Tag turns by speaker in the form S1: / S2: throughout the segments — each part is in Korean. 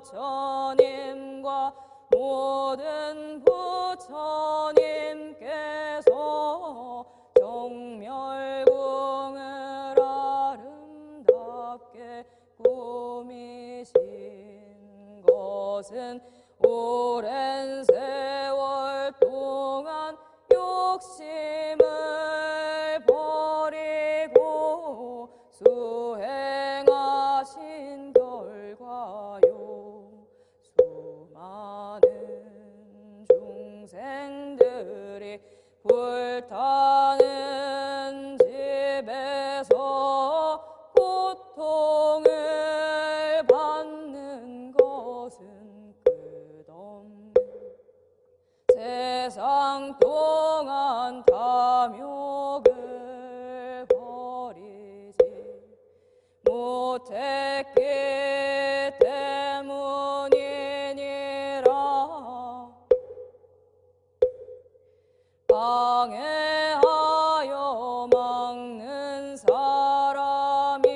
S1: 부처님과 모든 부처님께서 정멸궁을 아름답게 꾸미신 것은 오래 불타는 집에서 고통을 받는 것은 끝없는 세상 동안 탐욕을 버리지 못했기 방해하여 막는 사람이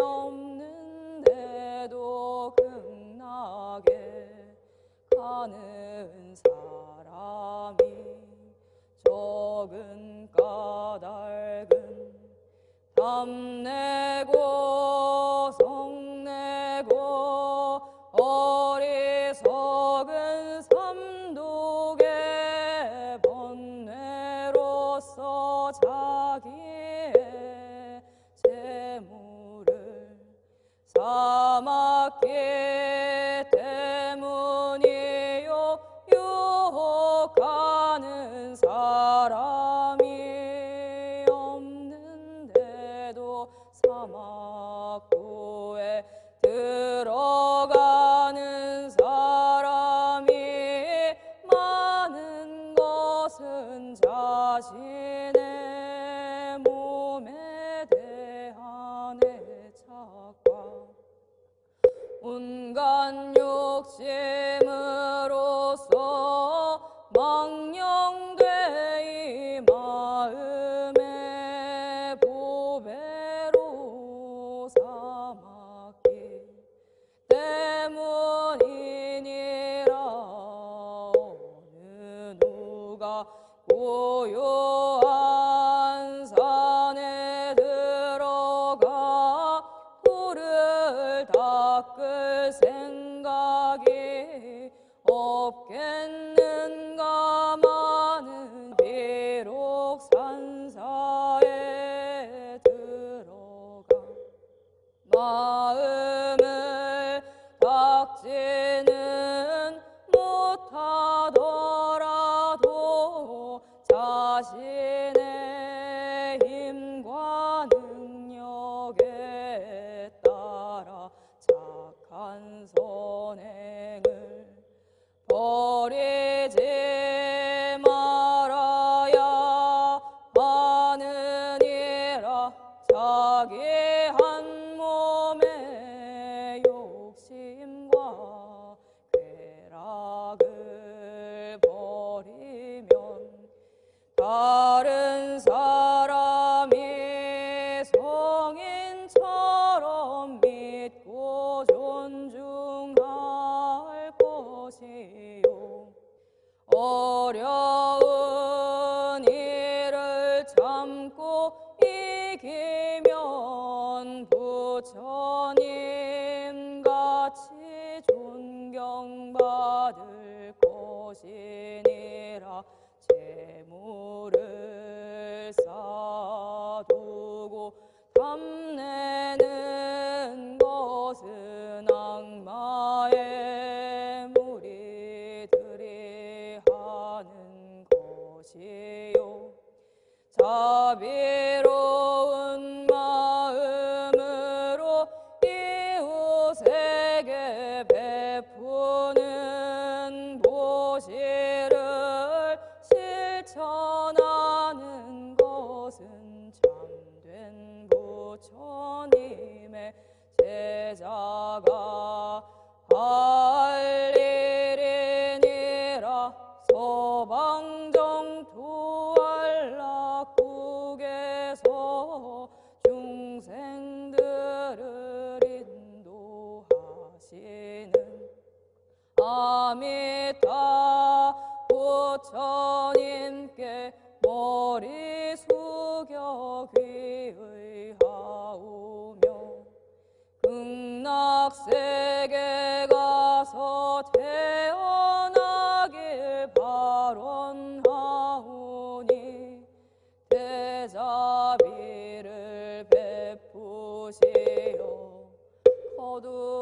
S1: 없는데도 극락에 가는 사람이 적은 까닭은 탐내 온갖 욕심으로서 망령되 이 마음의 보배로 삼았기 때문이니라. 어느 누가 고요한 산에 들어가 불을 닦을 생각이 없겠는 자기 한 몸의 욕심과 쾌락을 버리면 다른 것이니라 재물을 쌓아두고 탐내는 것은 악마의 무리들이 하는 것이요. 자비 인도하시는 아미타 부처님께 머리 숙여 귀의하오며 극락세계 가서 태어나길 발언하오니 대자비를 베푸시어 거두어